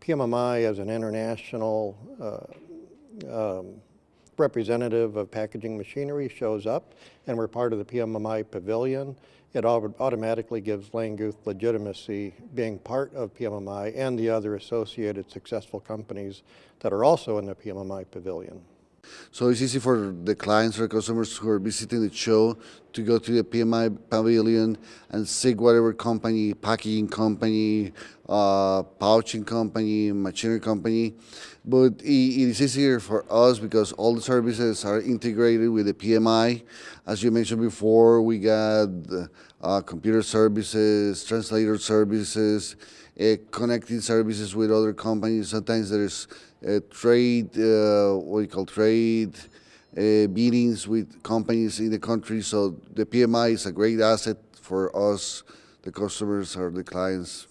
PMMI as an international uh, um, representative of packaging machinery shows up and we're part of the PMMI pavilion, it automatically gives Langguth legitimacy being part of PMMI and the other associated successful companies that are also in the PMMI pavilion. So it's easy for the clients or customers who are visiting the show to go to the PMI pavilion and seek whatever company, packaging company, uh, pouching company, machinery company. But it, is easier for us because all the services are integrated with the PMI. As you mentioned before, we got uh, computer services, translator services, connecting services with other companies. Sometimes there's uh, trade, uh, what you call trade uh, meetings with companies in the country. So the PMI is a great asset for us, the customers or the clients.